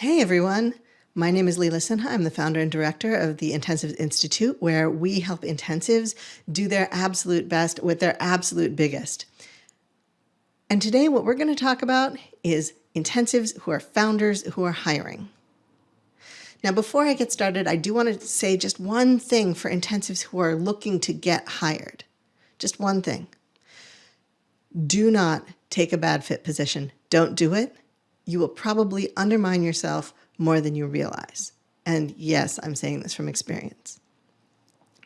Hey everyone, my name is Leela Sinha. I'm the founder and director of the Intensives Institute, where we help intensives do their absolute best with their absolute biggest. And today, what we're going to talk about is intensives who are founders who are hiring. Now, before I get started, I do want to say just one thing for intensives who are looking to get hired. Just one thing. Do not take a bad fit position. Don't do it you will probably undermine yourself more than you realize. And yes, I'm saying this from experience.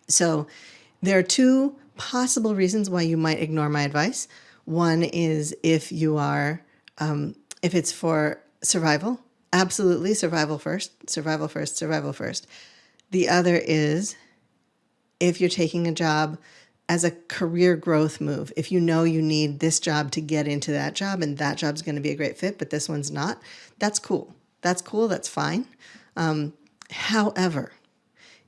So there are two possible reasons why you might ignore my advice. One is if you are, um, if it's for survival, absolutely survival first, survival first, survival first. The other is if you're taking a job as a career growth move. If you know you need this job to get into that job and that job's going to be a great fit, but this one's not, that's cool. That's cool. That's fine. Um, however,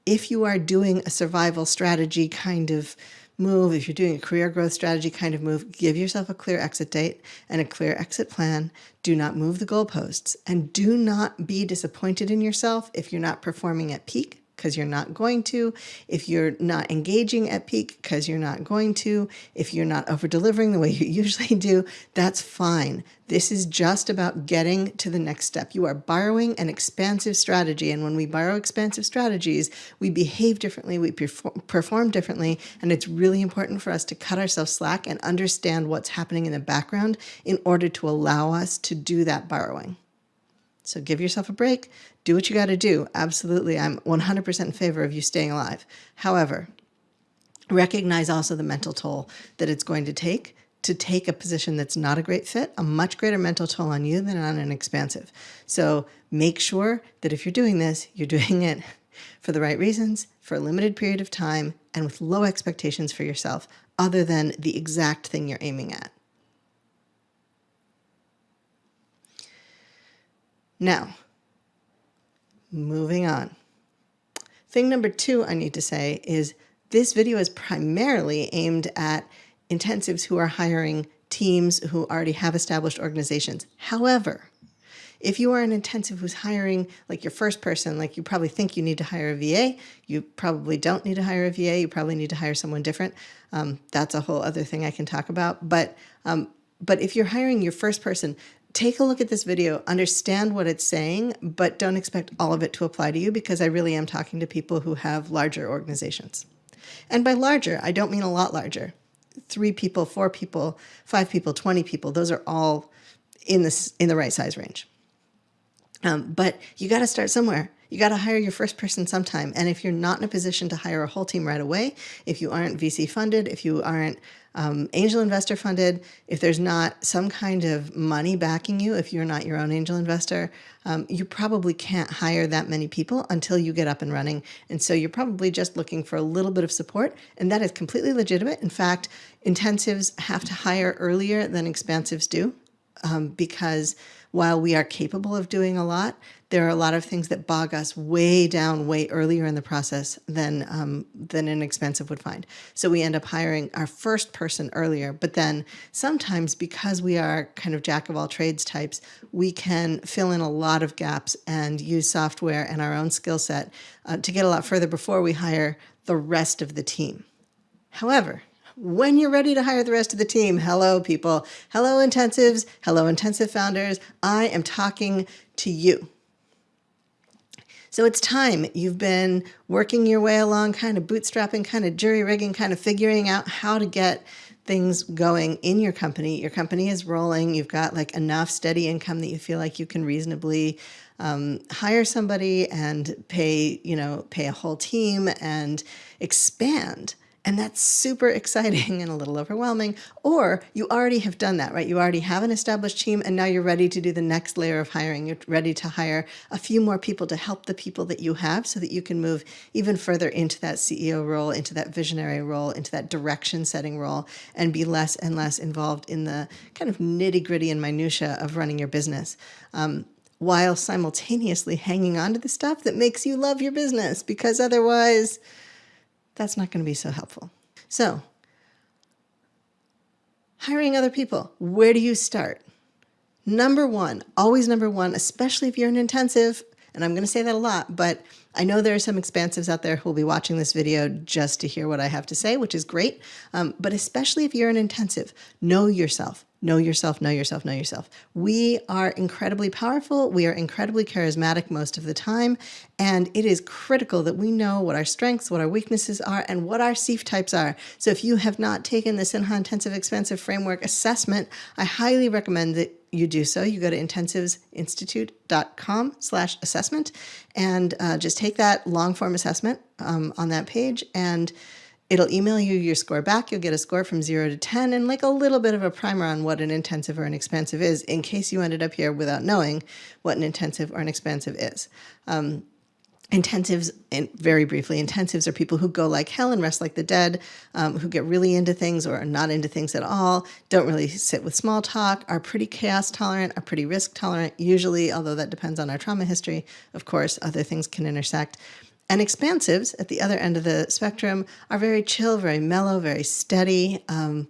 if you are doing a survival strategy kind of move, if you're doing a career growth strategy kind of move, give yourself a clear exit date and a clear exit plan. Do not move the goalposts and do not be disappointed in yourself if you're not performing at peak because you're not going to, if you're not engaging at peak because you're not going to, if you're not over delivering the way you usually do, that's fine. This is just about getting to the next step. You are borrowing an expansive strategy. And when we borrow expansive strategies, we behave differently, we perform differently. And it's really important for us to cut ourselves slack and understand what's happening in the background in order to allow us to do that borrowing. So give yourself a break, do what you got to do. Absolutely, I'm 100% in favor of you staying alive. However, recognize also the mental toll that it's going to take to take a position that's not a great fit, a much greater mental toll on you than on an expansive. So make sure that if you're doing this, you're doing it for the right reasons, for a limited period of time, and with low expectations for yourself, other than the exact thing you're aiming at. Now, moving on. Thing number two I need to say is this video is primarily aimed at intensives who are hiring teams who already have established organizations. However, if you are an intensive who's hiring like your first person, like you probably think you need to hire a VA, you probably don't need to hire a VA, you probably need to hire someone different. Um, that's a whole other thing I can talk about. But, um, but if you're hiring your first person, take a look at this video, understand what it's saying, but don't expect all of it to apply to you because I really am talking to people who have larger organizations. And by larger, I don't mean a lot larger. Three people, four people, five people, 20 people, those are all in, this, in the right size range. Um, but you got to start somewhere. You got to hire your first person sometime. And if you're not in a position to hire a whole team right away, if you aren't VC funded, if you aren't um, angel investor funded, if there's not some kind of money backing you, if you're not your own angel investor, um, you probably can't hire that many people until you get up and running. And so you're probably just looking for a little bit of support, and that is completely legitimate. In fact, intensives have to hire earlier than expansives do um, because while we are capable of doing a lot, there are a lot of things that bog us way down way earlier in the process than um, than an expansive would find. So we end up hiring our first person earlier, but then sometimes because we are kind of jack of all trades types, we can fill in a lot of gaps and use software and our own skill set uh, to get a lot further before we hire the rest of the team. However, when you're ready to hire the rest of the team, hello people, hello intensives, hello intensive founders, I am talking to you. So it's time. You've been working your way along, kind of bootstrapping, kind of jury rigging, kind of figuring out how to get things going in your company. Your company is rolling. You've got like enough steady income that you feel like you can reasonably um, hire somebody and pay, you know, pay a whole team and expand. And that's super exciting and a little overwhelming. Or you already have done that, right? You already have an established team and now you're ready to do the next layer of hiring. You're ready to hire a few more people to help the people that you have so that you can move even further into that CEO role, into that visionary role, into that direction setting role, and be less and less involved in the kind of nitty gritty and minutia of running your business. Um, while simultaneously hanging on to the stuff that makes you love your business because otherwise that's not going to be so helpful. So hiring other people, where do you start? Number one, always number one, especially if you're an intensive, and I'm going to say that a lot, but I know there are some expansives out there who will be watching this video just to hear what I have to say, which is great. Um, but especially if you're an intensive, know yourself. Know yourself, know yourself, know yourself. We are incredibly powerful. We are incredibly charismatic most of the time. And it is critical that we know what our strengths, what our weaknesses are, and what our SEEF types are. So if you have not taken the Sinha Intensive Expansive Framework Assessment, I highly recommend that you do so. You go to intensivesinstitute.com slash assessment and uh, just take that long form assessment um, on that page and It'll email you your score back. You'll get a score from zero to 10 and like a little bit of a primer on what an intensive or an expansive is in case you ended up here without knowing what an intensive or an expansive is. Um, intensives, and very briefly, intensives are people who go like hell and rest like the dead, um, who get really into things or are not into things at all, don't really sit with small talk, are pretty chaos tolerant, are pretty risk tolerant, usually, although that depends on our trauma history. Of course, other things can intersect. And expansives at the other end of the spectrum are very chill, very mellow, very steady. Um,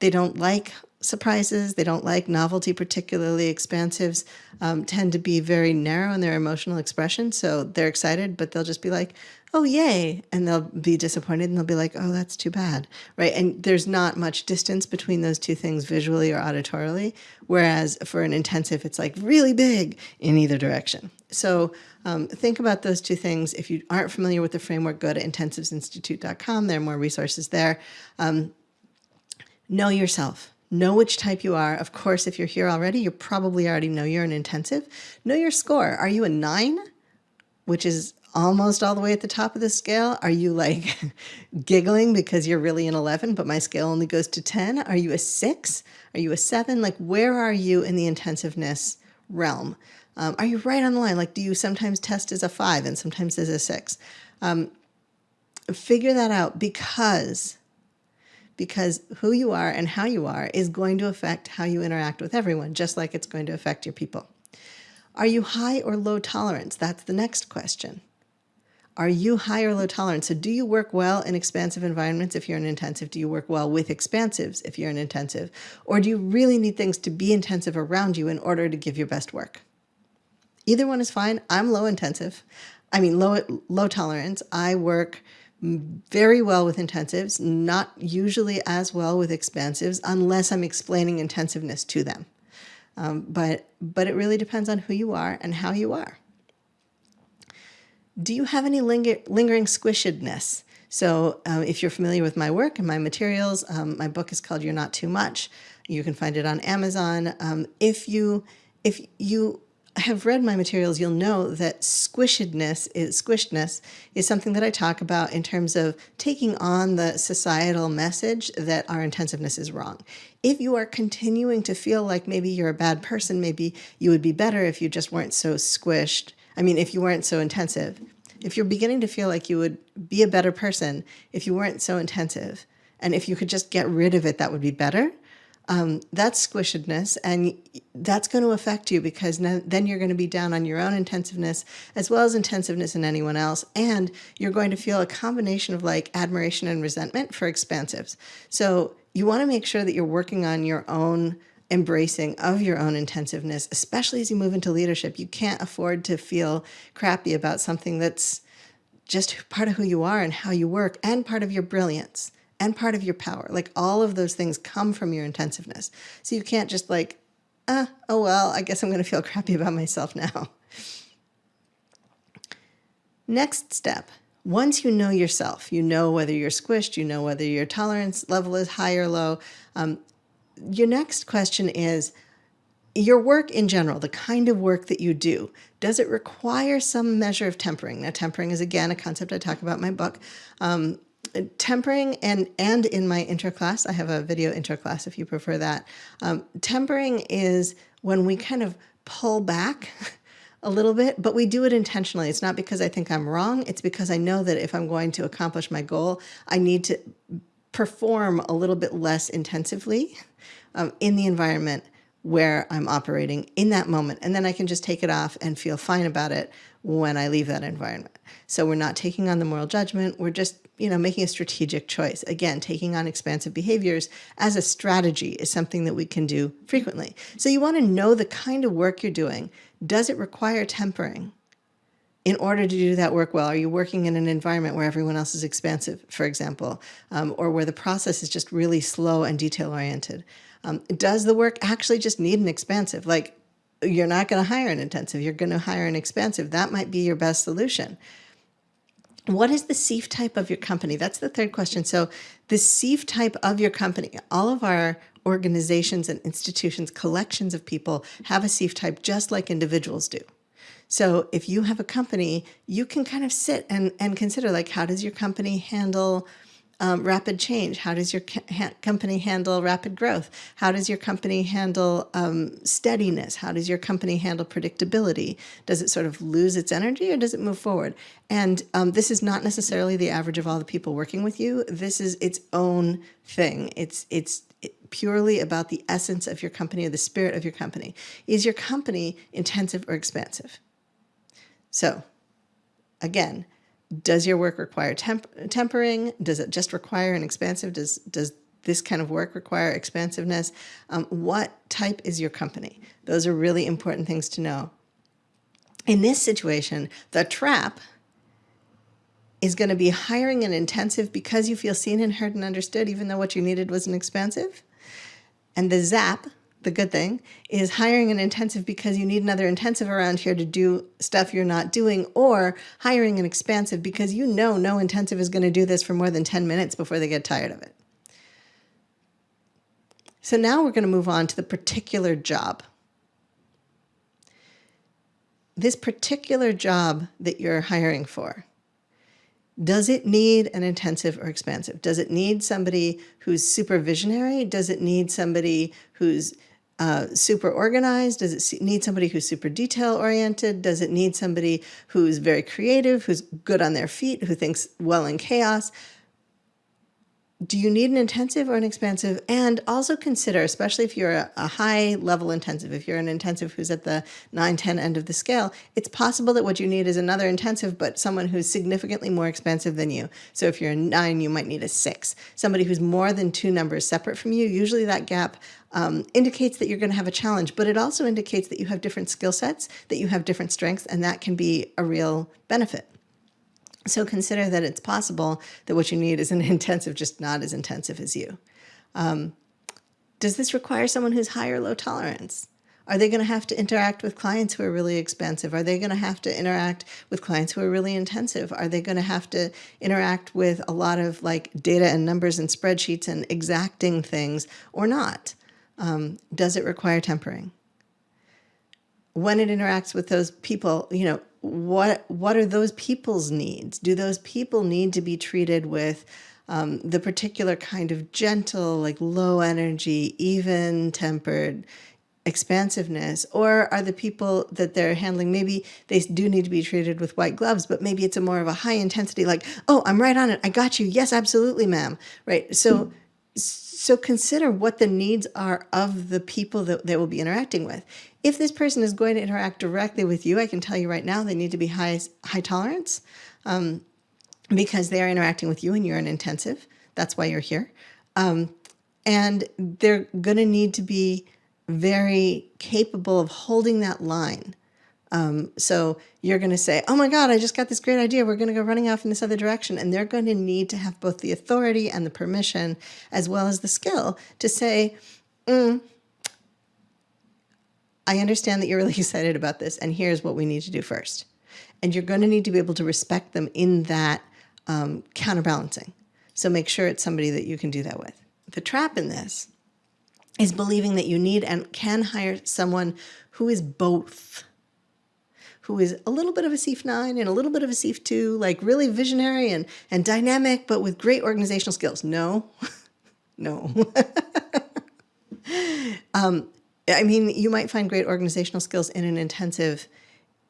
they don't like surprises. They don't like novelty, particularly expansives um, tend to be very narrow in their emotional expression. So they're excited, but they'll just be like, oh, yay. And they'll be disappointed and they'll be like, oh, that's too bad. Right. And there's not much distance between those two things visually or auditorily. Whereas for an intensive, it's like really big in either direction. So um, think about those two things. If you aren't familiar with the framework, go to intensivesinstitute.com. There are more resources there. Um, know yourself Know which type you are. Of course, if you're here already, you probably already know you're an intensive. Know your score. Are you a nine, which is almost all the way at the top of the scale? Are you like giggling because you're really an 11, but my scale only goes to 10? Are you a six? Are you a seven? Like, where are you in the intensiveness realm? Um, are you right on the line? Like, do you sometimes test as a five and sometimes as a six? Um, figure that out because because who you are and how you are is going to affect how you interact with everyone, just like it's going to affect your people. Are you high or low tolerance? That's the next question. Are you high or low tolerance? So do you work well in expansive environments if you're an intensive? Do you work well with expansives if you're an intensive? Or do you really need things to be intensive around you in order to give your best work? Either one is fine. I'm low intensive. I mean, low, low tolerance. I work very well with intensives, not usually as well with expansives unless I'm explaining intensiveness to them. Um, but, but it really depends on who you are and how you are. Do you have any linger lingering squishedness? So um, if you're familiar with my work and my materials, um, my book is called You're Not Too Much. You can find it on Amazon. Um, if you if you have read my materials, you'll know that squishedness is squishedness is something that I talk about in terms of taking on the societal message that our intensiveness is wrong. If you are continuing to feel like maybe you're a bad person, maybe you would be better if you just weren't so squished. I mean, if you weren't so intensive. If you're beginning to feel like you would be a better person if you weren't so intensive, and if you could just get rid of it, that would be better um, that's squishedness and that's going to affect you because then you're going to be down on your own intensiveness as well as intensiveness in anyone else and you're going to feel a combination of like admiration and resentment for expansives. So you want to make sure that you're working on your own embracing of your own intensiveness especially as you move into leadership. You can't afford to feel crappy about something that's just part of who you are and how you work and part of your brilliance and part of your power. Like all of those things come from your intensiveness. So you can't just like, ah, oh well, I guess I'm going to feel crappy about myself now. Next step, once you know yourself, you know whether you're squished, you know whether your tolerance level is high or low. Um, your next question is, your work in general, the kind of work that you do, does it require some measure of tempering? Now, tempering is again a concept I talk about in my book. Um, tempering and and in my interclass, I have a video interclass if you prefer that. Um, tempering is when we kind of pull back a little bit, but we do it intentionally. It's not because I think I'm wrong. It's because I know that if I'm going to accomplish my goal, I need to perform a little bit less intensively um, in the environment where I'm operating in that moment. And then I can just take it off and feel fine about it when I leave that environment. So we're not taking on the moral judgment. We're just you know, making a strategic choice. Again, taking on expansive behaviors as a strategy is something that we can do frequently. So you want to know the kind of work you're doing. Does it require tempering? in order to do that work well, are you working in an environment where everyone else is expansive, for example, um, or where the process is just really slow and detail oriented? Um, does the work actually just need an expansive? Like, you're not going to hire an intensive, you're going to hire an expansive. That might be your best solution. What is the SEEF type of your company? That's the third question. So, the SEEF type of your company, all of our organizations and institutions, collections of people have a SEEF type just like individuals do. So if you have a company, you can kind of sit and, and consider like, how does your company handle um, rapid change? How does your ha company handle rapid growth? How does your company handle um, steadiness? How does your company handle predictability? Does it sort of lose its energy or does it move forward? And um, this is not necessarily the average of all the people working with you. This is its own thing. It's, it's purely about the essence of your company or the spirit of your company. Is your company intensive or expansive? So again, does your work require temp tempering? Does it just require an expansive? Does, does this kind of work require expansiveness? Um, what type is your company? Those are really important things to know. In this situation, the trap is going to be hiring an intensive because you feel seen and heard and understood, even though what you needed was an expansive. And the zap, the good thing is hiring an intensive because you need another intensive around here to do stuff you're not doing or hiring an expansive because you know no intensive is going to do this for more than 10 minutes before they get tired of it. So now we're going to move on to the particular job. This particular job that you're hiring for does it need an intensive or expansive? Does it need somebody who's supervisionary? Does it need somebody who's uh, super organized? Does it need somebody who's super detail oriented? Does it need somebody who's very creative, who's good on their feet, who thinks well in chaos? Do you need an intensive or an expansive? And also consider, especially if you're a, a, high level intensive, if you're an intensive who's at the 9, 10 end of the scale, it's possible that what you need is another intensive, but someone who's significantly more expansive than you. So if you're a 9, you might need a 6. Somebody who's more than two numbers separate from you, usually that gap um, indicates that you're going to have a challenge, but it also indicates that you have different skill sets, that you have different strengths, and that can be a real benefit. So consider that it's possible that what you need is an intensive, just not as intensive as you. Um, does this require someone who's high or low tolerance? Are they going to have to interact with clients who are really expansive? Are they going to have to interact with clients who are really intensive? Are they going to have to interact with a lot of like data and numbers and spreadsheets and exacting things or not? Um, does it require tempering? When it interacts with those people, you know, what what are those people's needs? Do those people need to be treated with um, the particular kind of gentle, like low energy, even tempered expansiveness? Or are the people that they're handling, maybe they do need to be treated with white gloves, but maybe it's a more of a high intensity, like, oh, I'm right on it. I got you. Yes, absolutely, ma'am. Right. So, so consider what the needs are of the people that they will be interacting with. If this person is going to interact directly with you, I can tell you right now they need to be high, high tolerance um, because they are interacting with you and you're an intensive. That's why you're here. Um, and they're going to need to be very capable of holding that line. Um, so you're going to say, oh my God, I just got this great idea. We're going to go running off in this other direction. And they're going to need to have both the authority and the permission, as well as the skill to say, mm, I understand that you're really excited about this, and here's what we need to do first. And you're going to need to be able to respect them in that um, counterbalancing. So make sure it's somebody that you can do that with. The trap in this is believing that you need and can hire someone who is both, who is a little bit of a SEEF 9 and a little bit of a SEEF 2, like really visionary and, and dynamic, but with great organizational skills. No, no. um, I mean, you might find great organizational skills in an intensive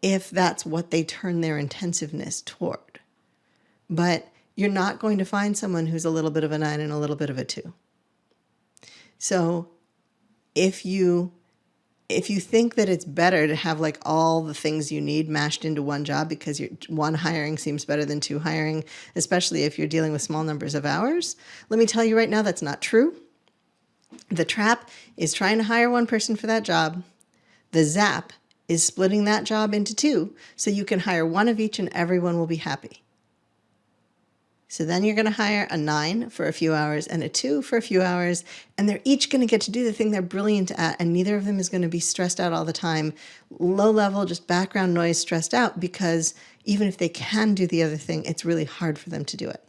if that's what they turn their intensiveness toward. But you're not going to find someone who's a little bit of a nine and a little bit of a two. So if you if you think that it's better to have like all the things you need mashed into one job because one hiring seems better than two hiring, especially if you're dealing with small numbers of hours, let me tell you right now that's not true. The trap is trying to hire one person for that job. The zap is splitting that job into two so you can hire one of each and everyone will be happy. So then you're going to hire a nine for a few hours and a two for a few hours, and they're each going to get to do the thing they're brilliant at, and neither of them is going to be stressed out all the time, low level, just background noise stressed out, because even if they can do the other thing, it's really hard for them to do it.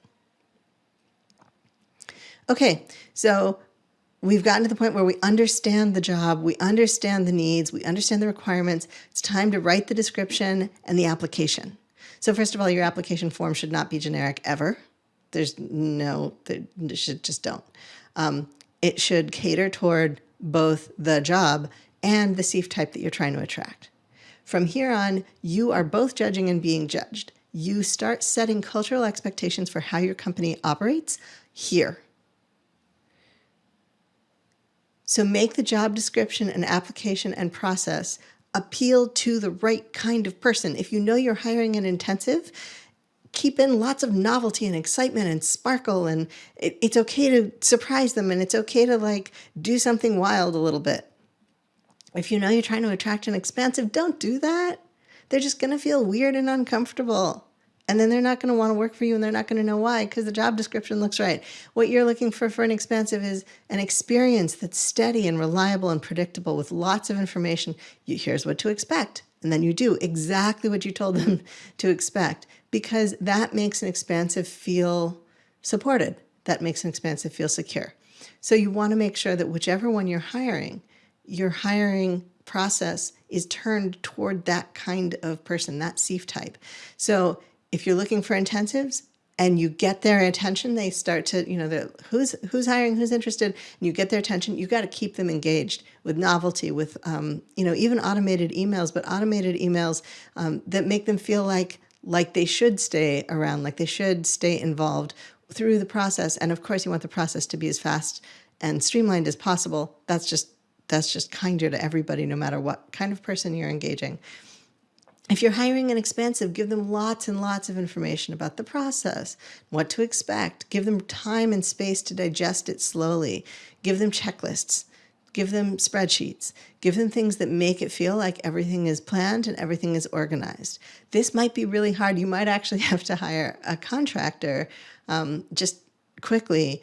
Okay, so we've gotten to the point where we understand the job, we understand the needs, we understand the requirements. It's time to write the description and the application. So first of all, your application form should not be generic ever. There's no, there should just don't. Um, it should cater toward both the job and the SIEF type that you're trying to attract. From here on, you are both judging and being judged. You start setting cultural expectations for how your company operates here. So make the job description and application and process appeal to the right kind of person. If you know you're hiring an intensive, keep in lots of novelty and excitement and sparkle and it, it's okay to surprise them and it's okay to like do something wild a little bit. If you know you're trying to attract an expansive, don't do that. They're just going to feel weird and uncomfortable and then they're not going to want to work for you and they're not going to know why because the job description looks right. What you're looking for for an expansive is an experience that's steady and reliable and predictable with lots of information. You, here's what to expect. And then you do exactly what you told them to expect because that makes an expansive feel supported. That makes an expansive feel secure. So you want to make sure that whichever one you're hiring, your hiring process is turned toward that kind of person, that SIEF type. So if you're looking for intensives and you get their attention, they start to, you know, who's who's hiring, who's interested, and you get their attention, you got to keep them engaged with novelty, with, um, you know, even automated emails, but automated emails um, that make them feel like like they should stay around, like they should stay involved through the process. And of course, you want the process to be as fast and streamlined as possible. That's just that's just kinder to everybody, no matter what kind of person you're engaging. If you're hiring an expansive, give them lots and lots of information about the process, what to expect. Give them time and space to digest it slowly. Give them checklists. Give them spreadsheets. Give them things that make it feel like everything is planned and everything is organized. This might be really hard. You might actually have to hire a contractor um, just quickly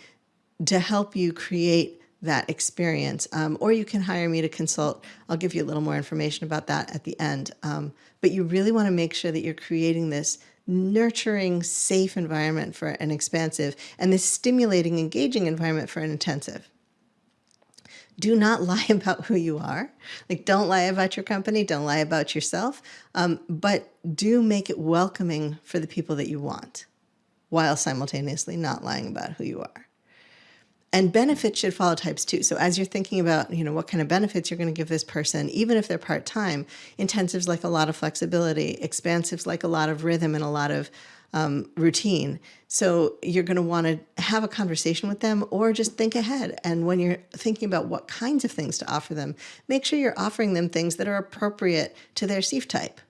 to help you create that experience. Um, or you can hire me to consult. I'll give you a little more information about that at the end. Um, but you really want to make sure that you're creating this nurturing, safe environment for an expansive and this stimulating, engaging environment for an intensive. Do not lie about who you are. Like, don't lie about your company. Don't lie about yourself. Um, but do make it welcoming for the people that you want while simultaneously not lying about who you are. And benefits should follow types too. So as you're thinking about, you know, what kind of benefits you're going to give this person, even if they're part-time, intensives like a lot of flexibility, expansives like a lot of rhythm and a lot of um, routine. So you're going to want to have a conversation with them or just think ahead. And when you're thinking about what kinds of things to offer them, make sure you're offering them things that are appropriate to their SIEF type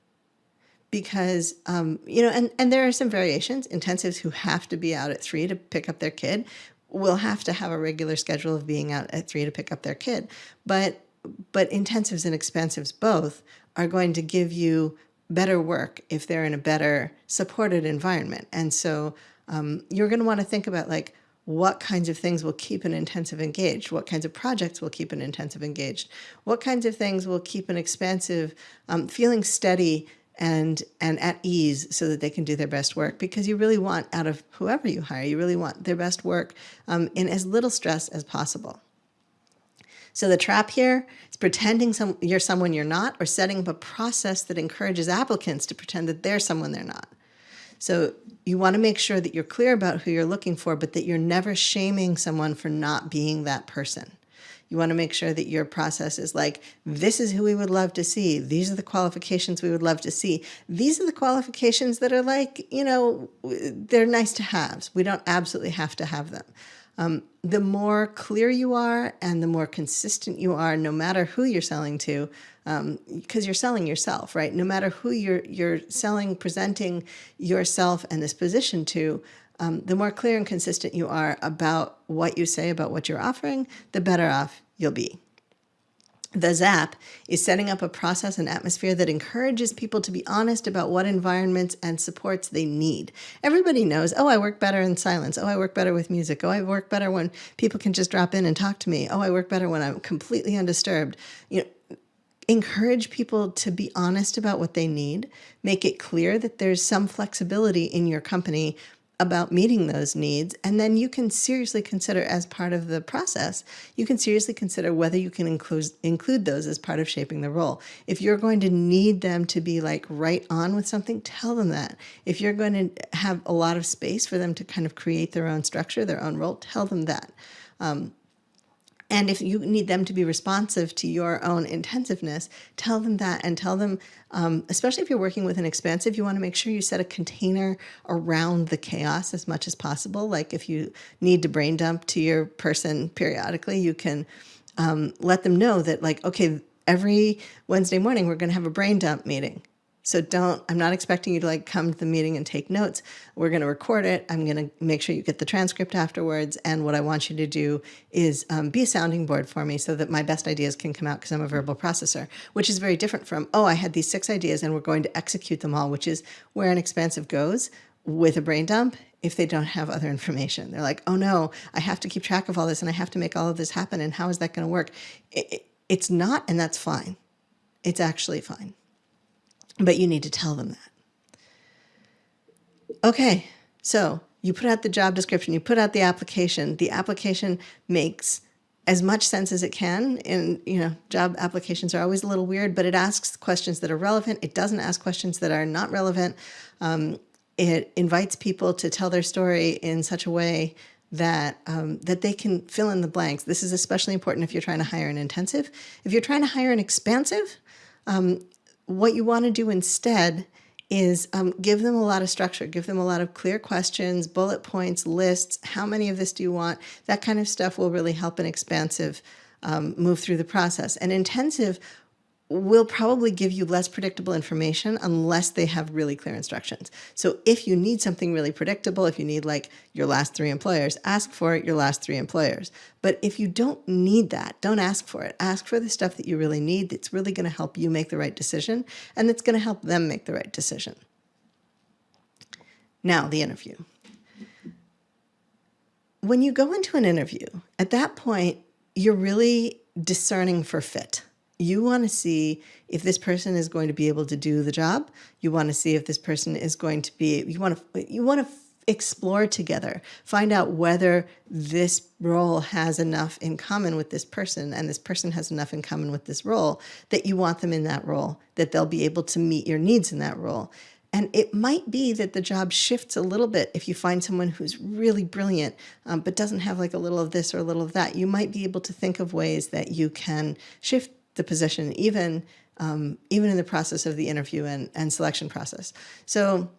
because um, you know and and there are some variations intensives who have to be out at three to pick up their kid will have to have a regular schedule of being out at three to pick up their kid. But but intensives and expansives both are going to give you better work if they're in a better supported environment. And so um, you're going to want to think about like what kinds of things will keep an intensive engaged, what kinds of projects will keep an intensive engaged, what kinds of things will keep an expansive um, feeling steady and and at ease so that they can do their best work because you really want out of whoever you hire you really want their best work um, in as little stress as possible. So the trap here is pretending some, you're someone you're not or setting up a process that encourages applicants to pretend that they're someone they're not. So you want to make sure that you're clear about who you're looking for but that you're never shaming someone for not being that person you want to make sure that your process is like, this is who we would love to see. These are the qualifications we would love to see. These are the qualifications that are like, you know, they're nice to have. We don't absolutely have to have them. Um, the more clear you are and the more consistent you are, no matter who you're selling to, because um, you're selling yourself, right? No matter who you're you're selling, presenting yourself and this position to, um, the more clear and consistent you are about what you say about what you're offering, the better off you'll be. The ZAP is setting up a process and atmosphere that encourages people to be honest about what environments and supports they need. Everybody knows, oh, I work better in silence. Oh, I work better with music. Oh, I work better when people can just drop in and talk to me. Oh, I work better when I'm completely undisturbed. You know, encourage people to be honest about what they need. Make it clear that there's some flexibility in your company about meeting those needs. And then you can seriously consider as part of the process, you can seriously consider whether you can include, include those as part of shaping the role. If you're going to need them to be like right on with something, tell them that. If you're going to have a lot of space for them to kind of create their own structure, their own role, tell them that. Um, and if you need them to be responsive to your own intensiveness, tell them that and tell them, um, especially if you're working with an expansive, you want to make sure you set a container around the chaos as much as possible. Like if you need to brain dump to your person periodically, you can um, let them know that like, okay, every Wednesday morning, we're going to have a brain dump meeting. So don't, I'm not expecting you to like come to the meeting and take notes. We're going to record it. I'm going to make sure you get the transcript afterwards. And what I want you to do is um, be a sounding board for me so that my best ideas can come out because I'm a verbal processor, which is very different from, oh, I had these six ideas and we're going to execute them all, which is where an expansive goes with a brain dump if they don't have other information. They're like, oh no, I have to keep track of all this and I have to make all of this happen. And how is that going to work? It, it, it's not, and that's fine. It's actually fine but you need to tell them that. Okay, so you put out the job description, you put out the application. The application makes as much sense as it can. And, you know, job applications are always a little weird, but it asks questions that are relevant. It doesn't ask questions that are not relevant. Um, it invites people to tell their story in such a way that um, that they can fill in the blanks. This is especially important if you're trying to hire an intensive. If you're trying to hire an expansive, um, what you want to do instead is um, give them a lot of structure, give them a lot of clear questions, bullet points, lists, how many of this do you want? That kind of stuff will really help an expansive um, move through the process. An intensive will probably give you less predictable information unless they have really clear instructions. So if you need something really predictable, if you need like your last three employers, ask for your last three employers. But if you don't need that, don't ask for it. Ask for the stuff that you really need that's really going to help you make the right decision and that's going to help them make the right decision. Now, the interview. When you go into an interview, at that point, you're really discerning for fit you want to see if this person is going to be able to do the job. You want to see if this person is going to be, you want to, you want to explore together, find out whether this role has enough in common with this person and this person has enough in common with this role that you want them in that role, that they'll be able to meet your needs in that role. And it might be that the job shifts a little bit if you find someone who's really brilliant, um, but doesn't have like a little of this or a little of that. You might be able to think of ways that you can shift the position, even um, even in the process of the interview and, and selection process. So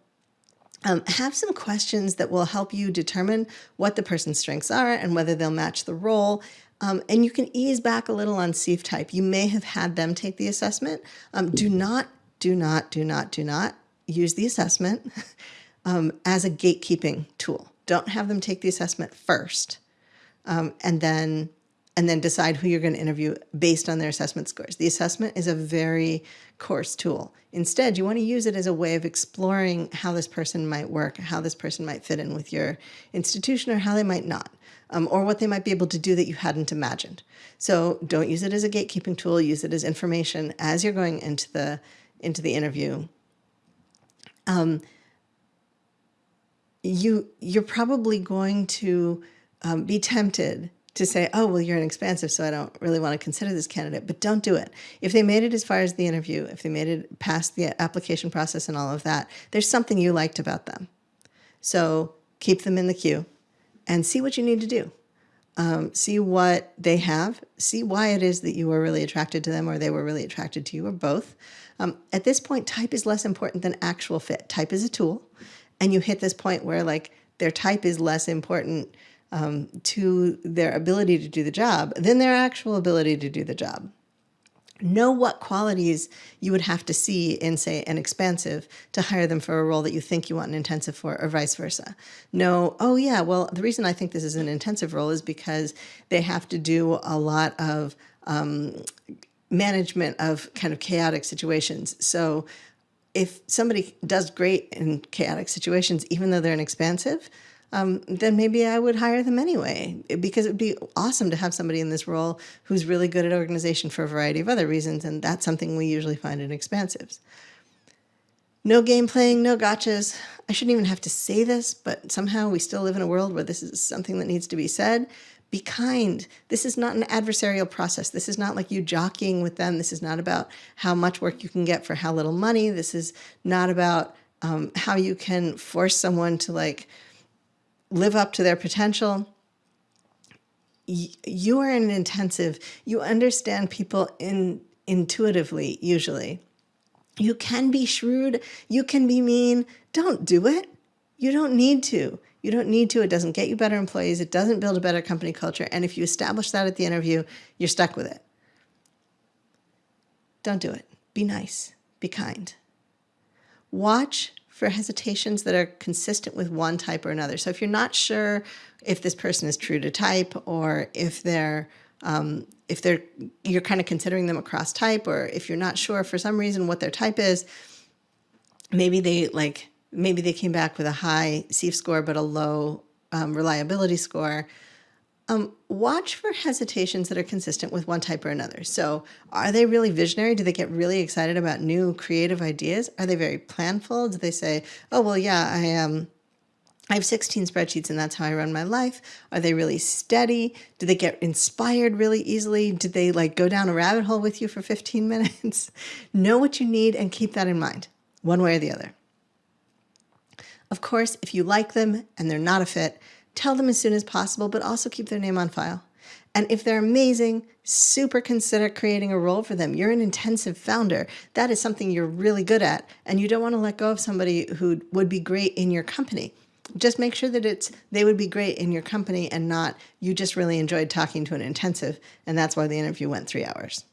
um, have some questions that will help you determine what the person's strengths are and whether they'll match the role. Um, and you can ease back a little on SIEF type. You may have had them take the assessment. Um, do not, do not, do not, do not use the assessment um, as a gatekeeping tool. Don't have them take the assessment first um, and then and then decide who you're going to interview based on their assessment scores. The assessment is a very coarse tool. Instead, you want to use it as a way of exploring how this person might work, how this person might fit in with your institution or how they might not, um, or what they might be able to do that you hadn't imagined. So don't use it as a gatekeeping tool, use it as information as you're going into the, into the interview. Um, you, you're probably going to um, be tempted to say, oh, well, you're an expansive, so I don't really want to consider this candidate, but don't do it. If they made it as far as the interview, if they made it past the application process and all of that, there's something you liked about them. So keep them in the queue and see what you need to do. Um, see what they have, see why it is that you were really attracted to them or they were really attracted to you or both. Um, at this point, type is less important than actual fit. Type is a tool and you hit this point where like their type is less important um, to their ability to do the job than their actual ability to do the job know what qualities you would have to see in, say, an expansive to hire them for a role that you think you want an intensive for, or vice versa. Know, oh, yeah, well, the reason I think this is an intensive role is because they have to do a lot of um, management of kind of chaotic situations. So if somebody does great in chaotic situations, even though they're an expansive, um, then maybe I would hire them anyway because it would be awesome to have somebody in this role who's really good at organization for a variety of other reasons. And that's something we usually find in expansives. No game playing, no gotchas. I shouldn't even have to say this, but somehow we still live in a world where this is something that needs to be said. Be kind. This is not an adversarial process. This is not like you jockeying with them. This is not about how much work you can get for how little money. This is not about um, how you can force someone to like live up to their potential. You are an intensive, you understand people in, intuitively, usually. You can be shrewd, you can be mean. Don't do it. You don't need to. You don't need to. It doesn't get you better employees. It doesn't build a better company culture. And if you establish that at the interview, you're stuck with it. Don't do it. Be nice. Be kind. Watch for hesitations that are consistent with one type or another. So if you're not sure if this person is true to type or if they're um, if they're you're kind of considering them across type or if you're not sure for some reason what their type is, maybe they like maybe they came back with a high SIEF score but a low um, reliability score. Um, watch for hesitations that are consistent with one type or another. So are they really visionary? Do they get really excited about new creative ideas? Are they very planful? Do they say, oh, well, yeah, I am. Um, I have 16 spreadsheets and that's how I run my life. Are they really steady? Do they get inspired really easily? Do they like go down a rabbit hole with you for 15 minutes? know what you need and keep that in mind, one way or the other. Of course, if you like them and they're not a fit, tell them as soon as possible, but also keep their name on file. And if they're amazing, super consider creating a role for them. You're an intensive founder. That is something you're really good at. And you don't want to let go of somebody who would be great in your company. Just make sure that it's they would be great in your company and not you just really enjoyed talking to an intensive. And that's why the interview went three hours.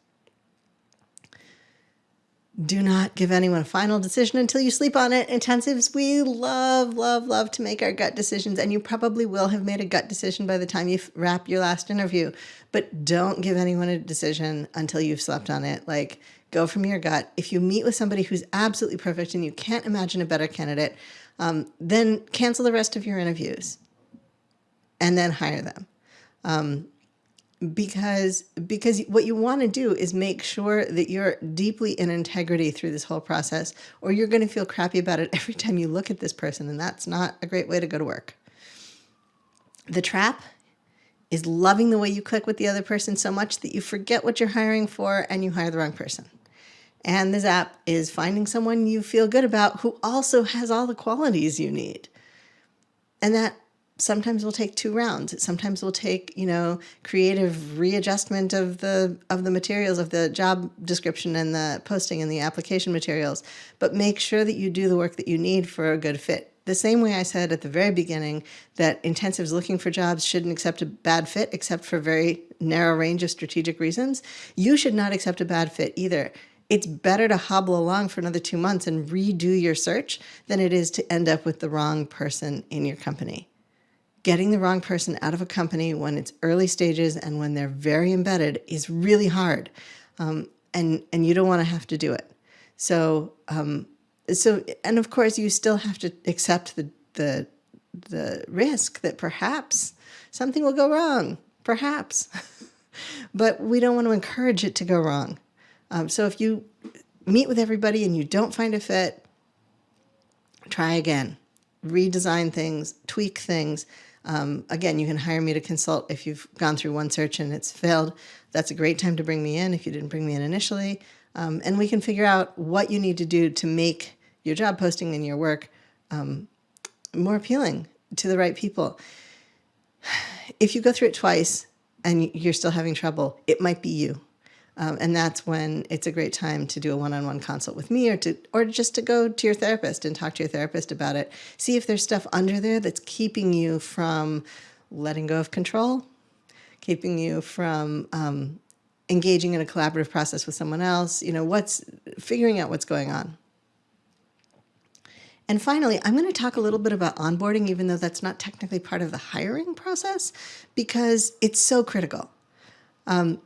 Do not give anyone a final decision until you sleep on it. Intensives, we love, love, love to make our gut decisions, and you probably will have made a gut decision by the time you wrap your last interview. But don't give anyone a decision until you've slept on it. Like, go from your gut. If you meet with somebody who's absolutely perfect and you can't imagine a better candidate, um, then cancel the rest of your interviews and then hire them. Um, because because what you want to do is make sure that you're deeply in integrity through this whole process or you're going to feel crappy about it every time you look at this person and that's not a great way to go to work. The trap is loving the way you click with the other person so much that you forget what you're hiring for and you hire the wrong person. And the zap is finding someone you feel good about who also has all the qualities you need. And that sometimes will take two rounds. Sometimes will take, you know, creative readjustment of the of the materials of the job description and the posting and the application materials. But make sure that you do the work that you need for a good fit. The same way I said at the very beginning that intensives looking for jobs shouldn't accept a bad fit except for very narrow range of strategic reasons. You should not accept a bad fit either it's better to hobble along for another two months and redo your search than it is to end up with the wrong person in your company getting the wrong person out of a company when it's early stages and when they're very embedded is really hard. Um, and, and you don't want to have to do it. So, um, so, and of course you still have to accept the, the, the risk that perhaps something will go wrong, perhaps, but we don't want to encourage it to go wrong. Um, so if you meet with everybody and you don't find a fit, try again, redesign things, tweak things, um, again, you can hire me to consult if you've gone through one search and it's failed. That's a great time to bring me in if you didn't bring me in initially. Um, and we can figure out what you need to do to make your job posting and your work um, more appealing to the right people. If you go through it twice and you're still having trouble, it might be you. Um, and that's when it's a great time to do a one-on-one consult with me or to or just to go to your therapist and talk to your therapist about it. See if there's stuff under there that's keeping you from letting go of control, keeping you from um, engaging in a collaborative process with someone else, you know, what's figuring out what's going on. And finally, I'm going to talk a little bit about onboarding, even though that's not technically part of the hiring process, because it's so critical. Um,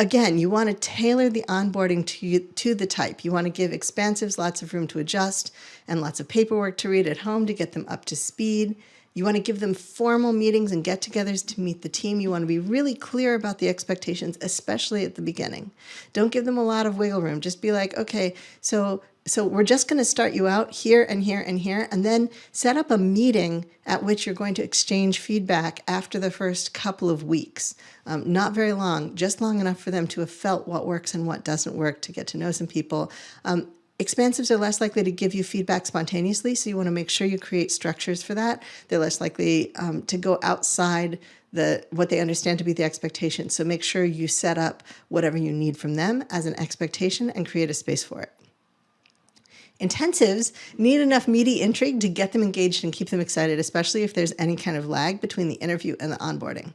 again, you want to tailor the onboarding to, to the type. You want to give expansives lots of room to adjust and lots of paperwork to read at home to get them up to speed. You want to give them formal meetings and get togethers to meet the team. You want to be really clear about the expectations, especially at the beginning. Don't give them a lot of wiggle room. Just be like, okay, so so we're just going to start you out here and here and here, and then set up a meeting at which you're going to exchange feedback after the first couple of weeks. Um, not very long, just long enough for them to have felt what works and what doesn't work, to get to know some people. Um, Expansives are less likely to give you feedback spontaneously, so you want to make sure you create structures for that. They're less likely um, to go outside the what they understand to be the expectation. So make sure you set up whatever you need from them as an expectation and create a space for it. Intensives need enough meaty intrigue to get them engaged and keep them excited, especially if there's any kind of lag between the interview and the onboarding.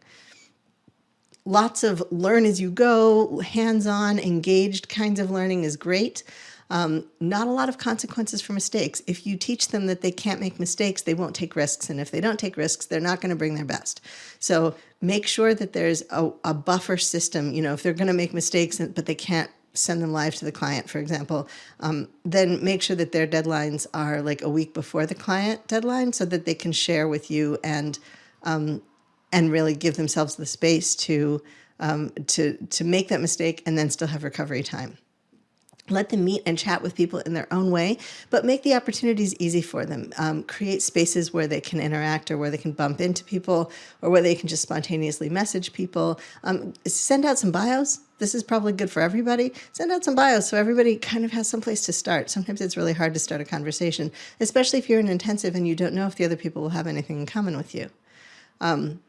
Lots of learn as you go, hands-on, engaged kinds of learning is great. Um, not a lot of consequences for mistakes. If you teach them that they can't make mistakes, they won't take risks. And if they don't take risks, they're not going to bring their best. So make sure that there's a, a buffer system. You know, if they're going to make mistakes, but they can't send them live to the client, for example, um, then make sure that their deadlines are like a week before the client deadline so that they can share with you and um, and really give themselves the space to um, to to make that mistake and then still have recovery time. Let them meet and chat with people in their own way, but make the opportunities easy for them. Um, create spaces where they can interact or where they can bump into people or where they can just spontaneously message people. Um, send out some bios. This is probably good for everybody. Send out some bios so everybody kind of has some place to start. Sometimes it's really hard to start a conversation, especially if you're an intensive and you don't know if the other people will have anything in common with you. Um,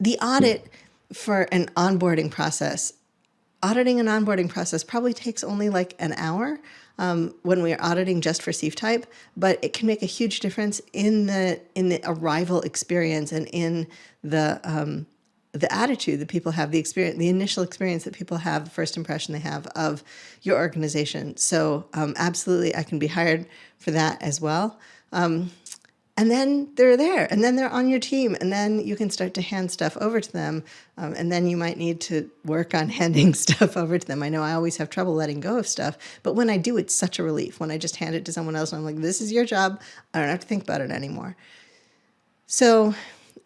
the audit for an onboarding process auditing an onboarding process probably takes only like an hour um, when we're auditing just for CEIF type, but it can make a huge difference in the in the arrival experience and in the um, the attitude that people have, the experience, the initial experience that people have, the first impression they have of your organization. So um, absolutely, I can be hired for that as well. Um, and then they're there and then they're on your team and then you can start to hand stuff over to them um, and then you might need to work on handing stuff over to them. I know i always have trouble letting go of stuff but when i do it's such a relief. When i just hand it to someone else and i'm like this is your job. I don't have to think about it anymore. So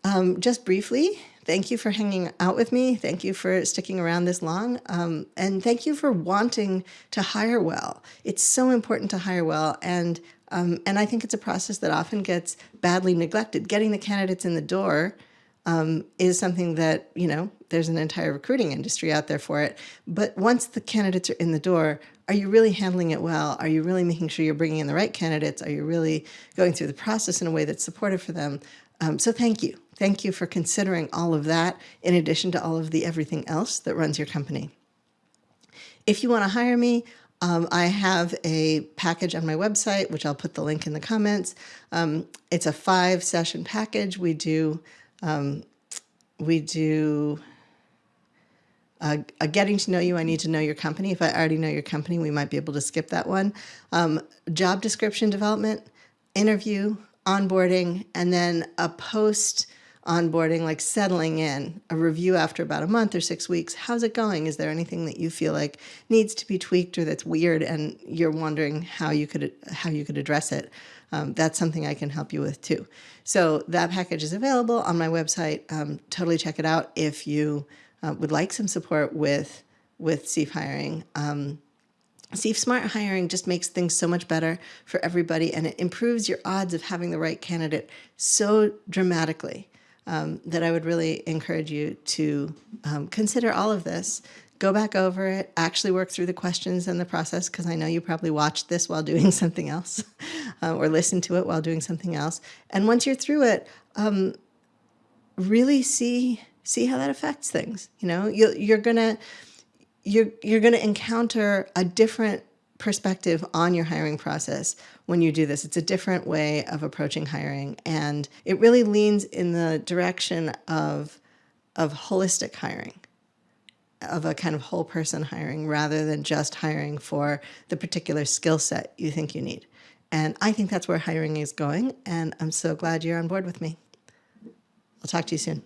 um, just briefly thank you for hanging out with me. Thank you for sticking around this long um, and thank you for wanting to hire well. It's so important to hire well and um, and I think it's a process that often gets badly neglected. Getting the candidates in the door um, is something that, you know, there's an entire recruiting industry out there for it. But once the candidates are in the door, are you really handling it well? Are you really making sure you're bringing in the right candidates? Are you really going through the process in a way that's supportive for them? Um, so thank you. Thank you for considering all of that in addition to all of the everything else that runs your company. If you want to hire me, um, I have a package on my website, which I'll put the link in the comments. Um, it's a five session package. We do, um, we do a, a, getting to know you, I need to know your company. If I already know your company, we might be able to skip that one. Um, job description development, interview, onboarding, and then a post onboarding, like settling in, a review after about a month or six weeks. How's it going? Is there anything that you feel like needs to be tweaked or that's weird and you're wondering how you could how you could address it? Um, that's something I can help you with too. So that package is available on my website. Um, totally check it out if you uh, would like some support with with CEIF hiring. Um, Smart Hiring just makes things so much better for everybody and it improves your odds of having the right candidate so dramatically um, that I would really encourage you to um, consider all of this. Go back over it, actually work through the questions and the process, because I know you probably watched this while doing something else uh, or listened to it while doing something else. And once you're through it, um, really see see how that affects things. You know, you, you're gonna you're you're gonna encounter a different perspective on your hiring process when you do this. It's a different way of approaching hiring, and it really leans in the direction of of holistic hiring, of a kind of whole person hiring rather than just hiring for the particular skill set you think you need. And I think that's where hiring is going, and I'm so glad you're on board with me. I'll talk to you soon.